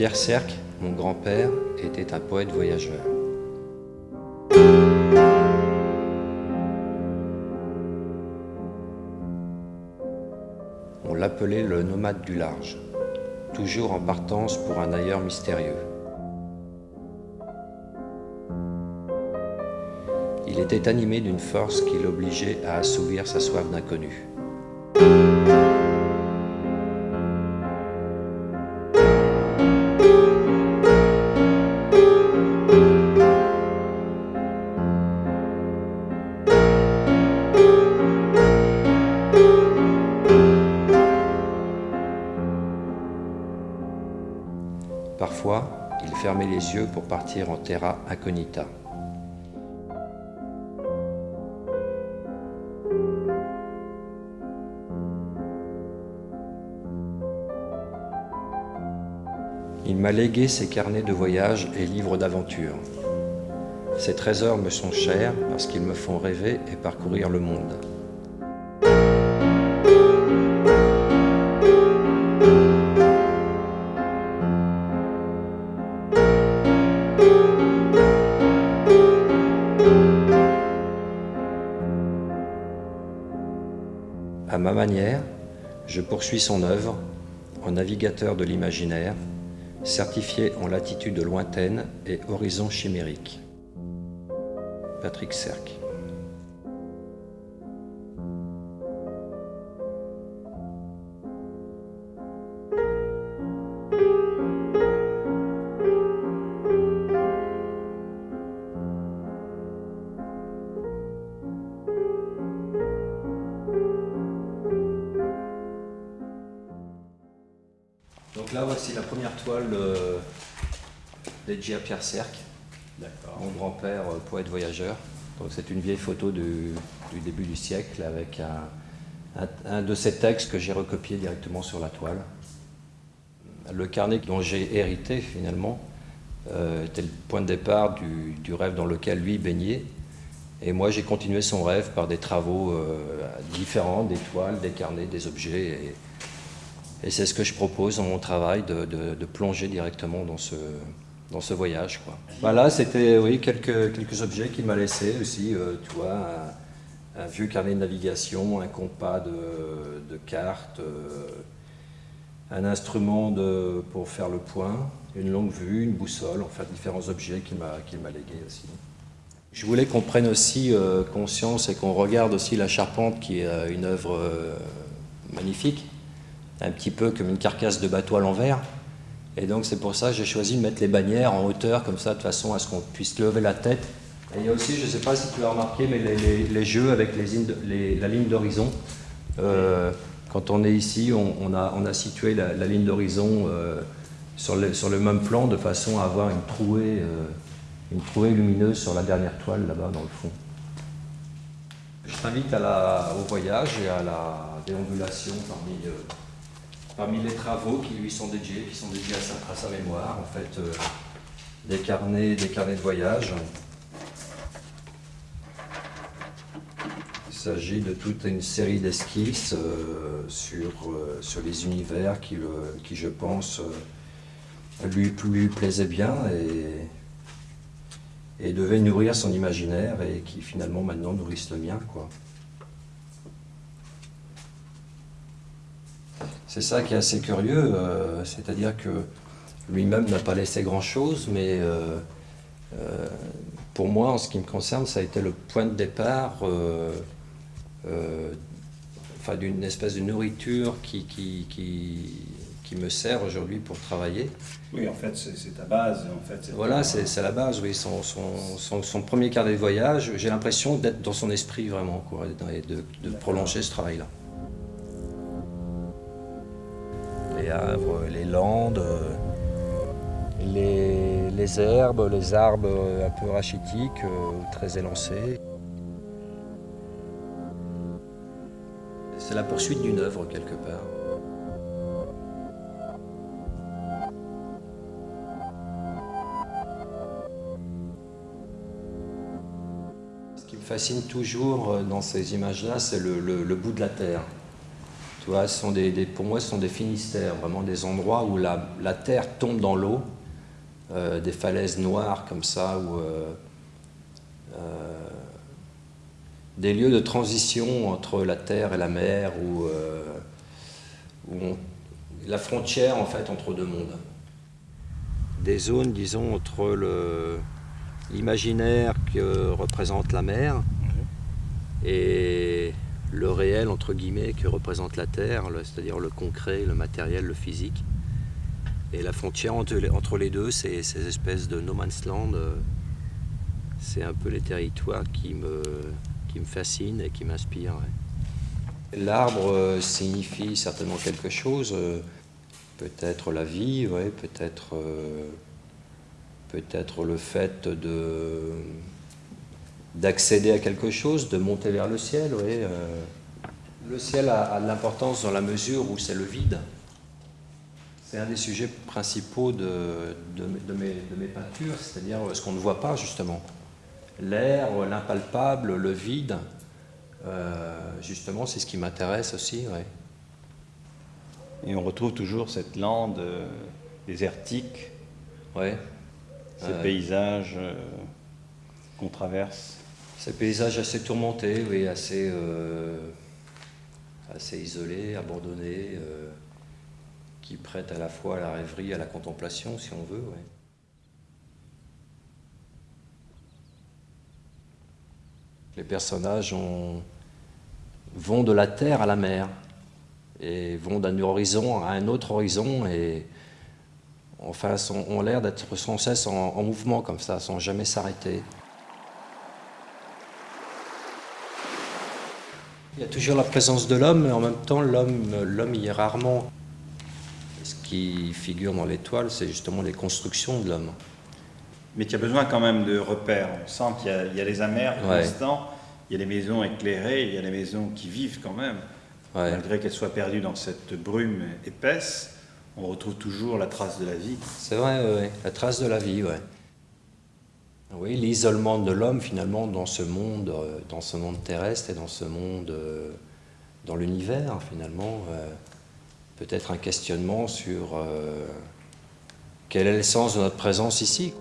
Pierre Cerc, mon grand-père, était un poète voyageur. On l'appelait le nomade du large, toujours en partance pour un ailleurs mystérieux. Était animé d'une force qui l'obligeait à assouvir sa soif d'inconnu. Parfois, il fermait les yeux pour partir en terra incognita. Il m'a légué ses carnets de voyage et livres d'aventure. Ces trésors me sont chers parce qu'ils me font rêver et parcourir le monde. À ma manière, je poursuis son œuvre en navigateur de l'imaginaire, certifié en latitude lointaine et horizon chimérique. Patrick Cerc. Là, voici la première toile euh, à Pierre Cerc, mon grand-père, euh, poète voyageur. Donc c'est une vieille photo du, du début du siècle avec un, un- un de ces textes que j'ai recopié directement sur la toile. Le carnet dont j'ai hérité finalement euh, était le point de départ du, du rêve dans lequel lui baignait. Et moi j'ai continué son rêve par des travaux euh, différents, des toiles, des carnets, des objets. Et, c'est ce que je propose dans mon travail, de, plonger directement dans ce, voyage. Quoi. Voilà, c'était oui, quelques, objets qu'il m'a laissés aussi. euh, tu vois, un, vieux carnet de navigation, un compas de, de cartes, euh, un instrument pour faire le point, une longue vue, une boussole, enfin différents objets qu'il m'a m'a légués aussi. Je voulais qu'on prenne aussi euh, conscience et qu'on regarde aussi la charpente qui est une œuvre magnifique un petit peu comme une carcasse de bateau à l'envers. Et donc c'est pour ça que j'ai choisi de mettre les bannières en hauteur, comme ça, de façon à ce qu'on puisse lever la tête. Et il y a aussi, je ne sais pas si tu l'as remarqué, mais les, jeux avec la ligne d'horizon. Euh, quand on est ici, on, a, situé la, ligne d'horizon euh, sur, le, même plan, de façon à avoir une trouée, euh, une trouée lumineuse sur la dernière toile, là-bas, dans le fond. Je t'invite au voyage et à la déambulation parmi, parmi les travaux qui lui sont dédiés, qui sont dédiés à sa, mémoire, en fait, euh, des, carnets, de voyage. Il s'agit de toute une série d'esquisses euh, sur, euh, sur les univers qui, je pense, lui, lui plaisaient bien et, et devaient nourrir son imaginaire et qui finalement maintenant nourrissent le mien. C'est ça qui est assez curieux, euh, c'est-à-dire que lui-même n'a pas laissé grand-chose, mais euh, euh, pour moi, en ce qui me concerne, ça a été le point de départ enfin, d'une espèce de nourriture qui, qui, qui, qui me sert aujourd'hui pour travailler. Oui, en fait, c'est ta base. En fait, Voilà, c'est c'est la base, oui. Son, son, son, son premier carnet de voyage, j'ai l'impression d'être dans son esprit vraiment, quoi, et de, de prolonger ce travail-là. les landes, euh, les, herbes, les arbres un peu rachitiques, euh, très élancés. C'est la poursuite d'une œuvre quelque part. Ce qui me fascine toujours euh, dans ces images-là, c'est le bout de la terre. Tu vois, sont des, pour moi, ce sont des finistères, vraiment des endroits où la, terre tombe dans l'eau, euh, des falaises noires comme ça, où, euh, des lieux de transition entre la terre et la mer, où, la frontière en fait entre deux mondes. Des zones, disons, entre le, l'imaginaire que représente la mer et le réel, entre guillemets, que représente la Terre, c'est-à-dire le concret, le matériel, le physique. Et la frontière entre les deux, c'est ces espèces de no man's land. Euh, c'est un peu les territoires qui me, qui me fascinent et qui m'inspirent. L'arbre euh, signifie certainement quelque chose, euh, peut-être la vie, ouais, peut-être peut-être le fait de d'accéder à quelque chose, de monter vers le ciel. Oui. Euh. Le ciel a, de l'importance dans la mesure où c'est le vide. C'est un des sujets principaux de, de, mes, mes, peintures, c'est-à-dire ce qu'on ne voit pas justement. L'air, l'impalpable, le vide, euh, justement, c'est ce qui m'intéresse aussi. Ouais. Et on retrouve toujours cette lande euh, désertique. Ouais ces paysages euh, qu'on traverse Ces paysages assez tourmentés, oui, assez, euh, assez isolés, abandonnés, euh, qui prêtent à la fois à la rêverie, à la contemplation, si on veut. Les personnages vont de la terre à la mer et vont d'un horizon à un autre horizon et enfin, ont l'air d'être sans cesse en, mouvement comme ça, sans jamais s'arrêter. Il y a toujours la présence de l'homme, mais en même temps, l'homme y est rarement. Ce qui figure dans l'étoile, c'est justement les constructions de l'homme. Mais tu as besoin quand même de repères. On sent qu'il y, a les amers constants, il y a les maisons éclairées, il y a les maisons qui vivent quand même, malgré qu'elles soient perdues dans cette brume épaisse on retrouve toujours la trace de la vie. C'est vrai, la trace de la vie, oui. Oui, l'isolement de l'homme finalement dans ce monde, euh, dans ce monde terrestre et dans ce monde, euh, dans l'univers finalement, euh, peut-être un questionnement sur quel est le sens de notre présence ici.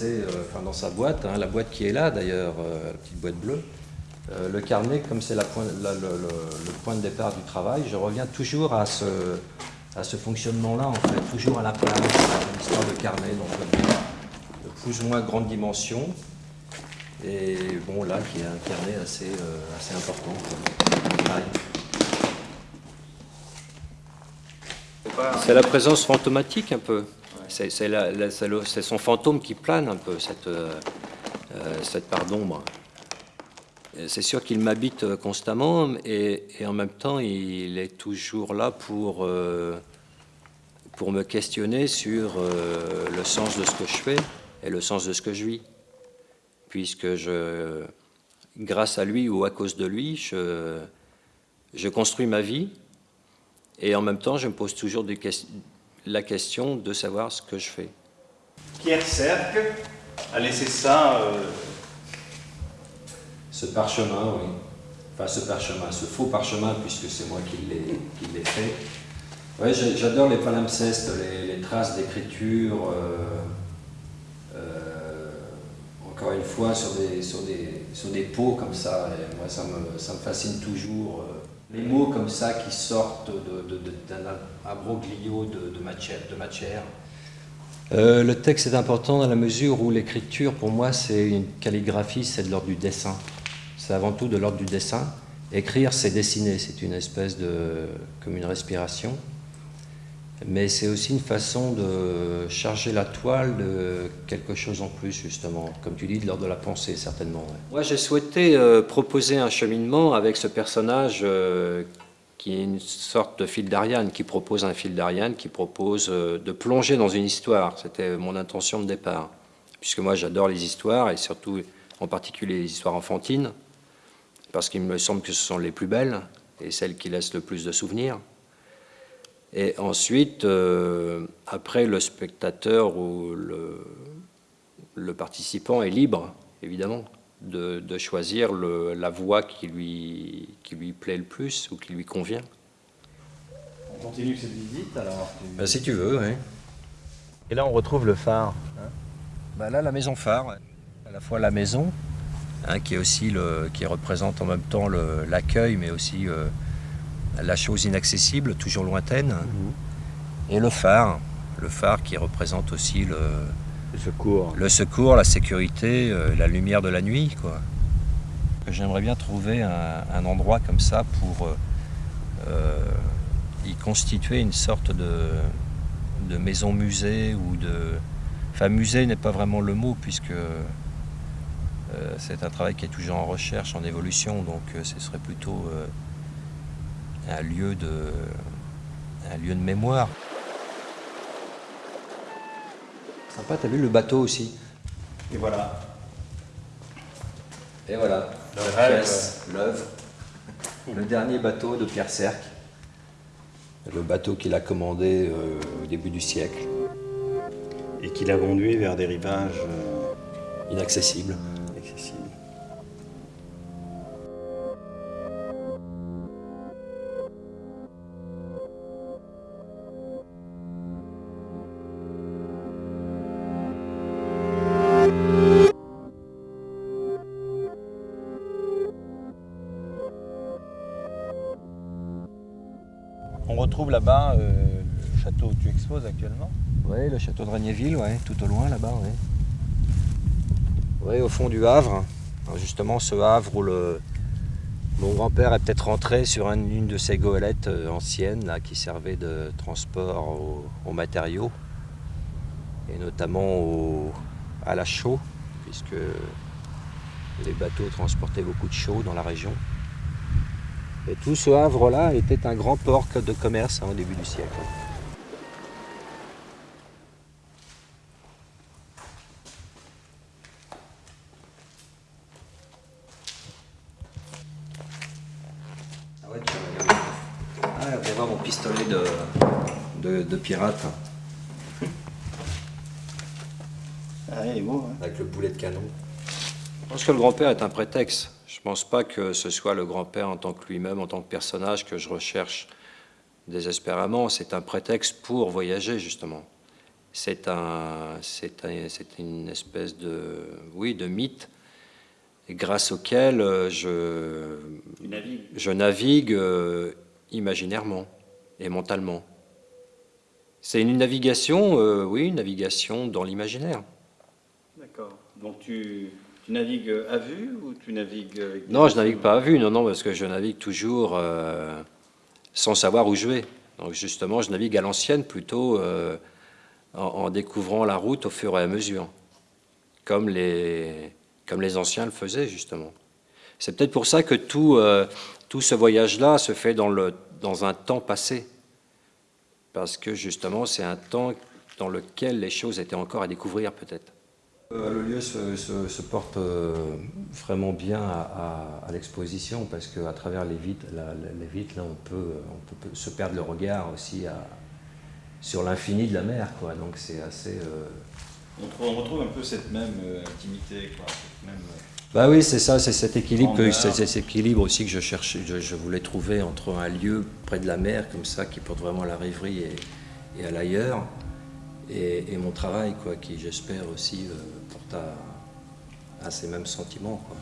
Euh, dans sa boîte, hein, la boîte qui est là d'ailleurs, euh, la petite boîte bleue. Euh, le carnet, comme c'est le, point de départ du travail, je reviens toujours à ce, fonctionnement-là, en fait, toujours à la place, à l'histoire de carnet, donc de plus ou moins grande dimension. Et bon, là, qui est un carnet assez, assez important. C'est la présence fantomatique un peu? C'est son fantôme qui plane un peu, cette, euh, euh, cette part d'ombre. C'est sûr qu'il m'habite constamment et, en même temps il est toujours là pour, euh, pour me questionner sur le sens de ce que je fais et le sens de ce que je vis. Puisque je, grâce à lui ou à cause de lui, je, je construis ma vie et en même temps je me pose toujours des, questions la question de savoir ce que je fais. Pierre Serque a laissé ça... Euh, ce parchemin, oui. Enfin, ce parchemin, ce faux parchemin, puisque c'est moi qui l'ai fait. Ouais, j'adore les palimpsestes, les, traces d'écriture, euh, euh, encore une fois, sur des, sur des, sur des pots comme ça. Moi, ça me, ça me fascine toujours les mots comme ça qui sortent d'un abroglio de, de, matière. Euh, le texte est important dans la mesure où l'écriture, pour moi, c'est une calligraphie, c'est de l'ordre du dessin. C'est avant tout de l'ordre du dessin. Écrire, c'est dessiner, c'est une espèce de... comme une respiration mais c'est aussi une façon de charger la toile de quelque chose en plus, justement, comme tu dis, de l'ordre de la pensée, certainement. Moi, j'ai souhaité euh, proposer un cheminement avec ce personnage euh, qui est une sorte de fil d'Ariane, qui propose un fil d'Ariane, qui propose euh, de plonger dans une histoire. C'était mon intention de départ. Puisque moi, j'adore les histoires, et surtout, en particulier, les histoires enfantines, parce qu'il me semble que ce sont les plus belles, et celles qui laissent le plus de souvenirs. Et ensuite, euh, après, le spectateur ou le, le, participant est libre, évidemment, de, de choisir le, la voie qui lui, qui lui plaît le plus ou qui lui convient. On continue cette visite alors ben, Si tu veux, oui. Et là, on retrouve le phare. Hein ben là, la maison phare, à la fois la maison, hein, qui, est aussi le, qui représente en même temps l'accueil, mais aussi euh, la chose inaccessible, toujours lointaine, mhm. et le phare, le phare qui représente aussi le, secours, le secours la sécurité, euh, la lumière de la nuit. quoi. J'aimerais bien trouver un, endroit comme ça pour euh, euh, y constituer une sorte de, de maison musée ou de... Enfin musée n'est pas vraiment le mot puisque c'est un travail qui est toujours en recherche, en évolution, donc ce serait plutôt un lieu de, un lieu de mémoire. Sympa, t'as vu le bateau aussi Et voilà. Et voilà. L'œuvre. Le dernier bateau de Pierre Cerc. Le bateau qu'il a commandé euh, au début du siècle. Et qui l'a conduit vers des rivages euh, inaccessibles. Actuellement Oui, le château de Regnéville, ouais, tout au loin là-bas. Oui. Oui, au fond du Havre. justement, ce Havre où le, mon grand-père est peut-être rentré sur une de ces goélettes euh, anciennes qui servaient de transport aux, matériaux, et notamment à la chaux, puisque les bateaux transportaient beaucoup de chaux dans la région. Et tout ce Havre-là était un grand port de commerce hein, au début du siècle. Ah ouais, tu Ah, on voir mon pistolet de, de, pirate. Ah, il est beau, hein. Avec le boulet de canon. Je pense que le grand-père est un prétexte. Je ne pense pas que ce soit le grand-père en tant que lui-même, en tant que personnage que je recherche désespérément. C'est un prétexte pour voyager, justement. C'est un, c'est une espèce de, oui, de mythe grâce auquel je, je navigue euh, imaginairement et mentalement. C'est une navigation, euh, oui, une navigation dans l'imaginaire. D'accord. Donc tu, tu navigues à vue ou tu navigues avec Non, je navigue pas à vue, non, non, parce que je navigue toujours euh, sans savoir où je vais. Donc justement, je navigue à l'ancienne plutôt euh, en, découvrant la route au fur et à mesure, comme les, comme les anciens le faisaient justement. C'est peut-être pour ça que tout, euh, tout ce voyage-là se fait dans, le, dans un temps passé, parce que justement c'est un temps dans lequel les choses étaient encore à découvrir peut-être. Euh, le lieu se, porte euh, vraiment bien à, l'exposition parce qu'à travers les vitres, les vitres là, on, peut, on peut se perdre le regard aussi sur l'infini de la mer. Quoi. Donc c'est assez... Euh, on, retrouve, un peu cette même intimité. Quoi, bah oui, c'est ça, c'est cet équilibre, que, cet équilibre aussi que je cherchais, je, voulais trouver entre un lieu près de la mer comme ça qui porte vraiment à la rêverie et, et à l'ailleurs, et, mon travail, quoi, qui j'espère aussi euh, porte à, à, ces mêmes sentiments. Quoi.